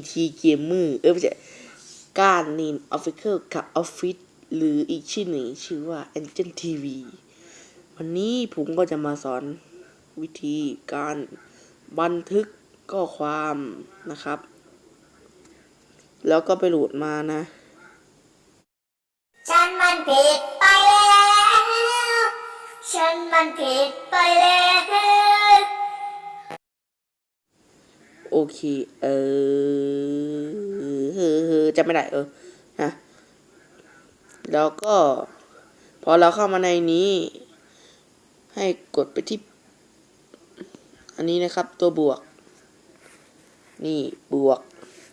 ET Gamer เออไม่ใช่การนิน Official กับออฟฟิศหรืออีกชื่อหนึ่งชื่อว่า Angel TV วันนี้ผมก็จะมาสอนวิธีการบันทึกข้อความนะครับ แล้วก็ไปโหลดมานะ ฉันมันผิดไปแล้ว ฉันมันผิดไปแล้ว โอเค เออจำไม่ได้เออนะแล้วก็ พอเราเข้ามาในนี้ ให้กดไปที่ อันนี้นะครับ ตัวบวก นี่บวก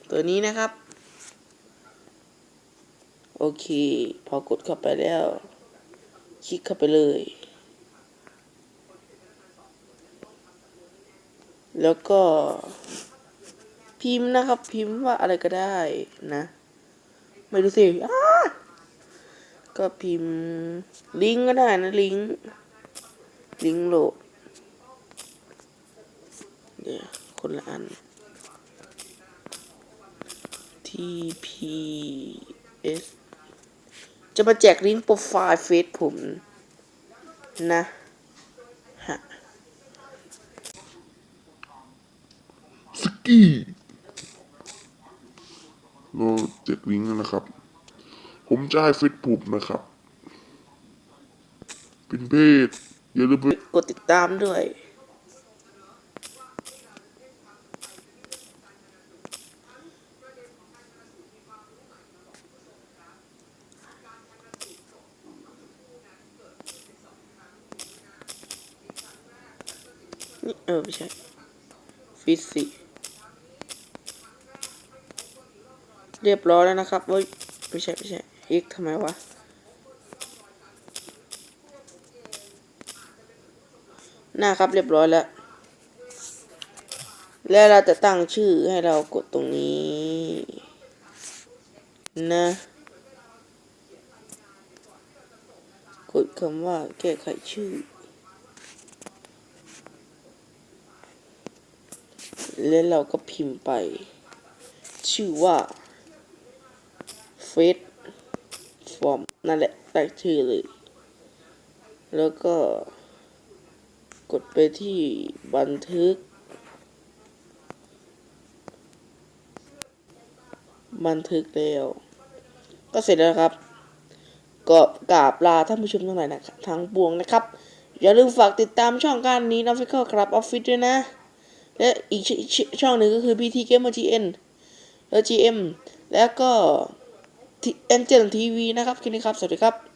ตัวนี้นะครับ โอเค พอกดเข้าไปแล้ว คลิกเข้าไปเลยแล้วก็ พิมพ์นะครับ พิมพ์ว่าอะไรก็ได้นะ ไม่รู้สิก็พิมพ์ ลิงก์ก็ได้นะ ลิงก์ลิงก์โหลดเดี๋ยวคนละอัน TPS จะมาแจกลิงก์โปรไฟล์เฟซผมนะฮะสกี้ เราแจกลิงนะครับ ผมจะให้ฟิตผูบนะครับ เป็นเพศอย่าลืมไปกดติดตามด้วยเออไม่ใช่ฟิสิ เรียบร้อยแล้วนะครับเว้ยไม่ใช่ไม่ใช่อีกทำไมวะหน้าครับเรียบร้อยแล้ว แล้วเราจะตั้งชื่อให้เรากดตรงนี้ นะ กดคำว่าแก้ไขชื่อ แล้วเราก็พิมพ์ไป ชื่อว่า เฟซฟอร์มนั่นแหละตั้งชื่อเลย แล้วก็กดไปที่บันทึก บันทึกแล้ว ก็เสร็จแล้วครับก็กราบลาท่านผู้ชมทั้งหลายนะครับทั้งปวงนะครับ อย่าลืมฝากติดตามช่องการนี้นะฟิคครับออฟฟิศด้วยนะ และอีกชชช่องหนึ่งก็คือ BT Gamer GN แล้ว GM แล้วก็ เอ็นเจนทีวีนะครับคลิปนี้ครับ สวัสดีครับ